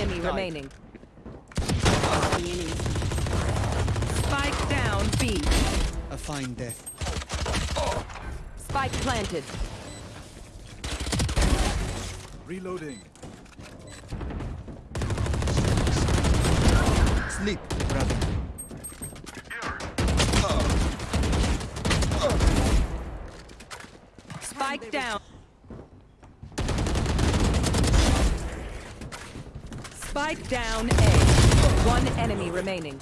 enemy remaining. Spike down B. A fine death. Spike planted. Reloading. Sleep, brother. Spike down. Spike down A. One enemy remaining.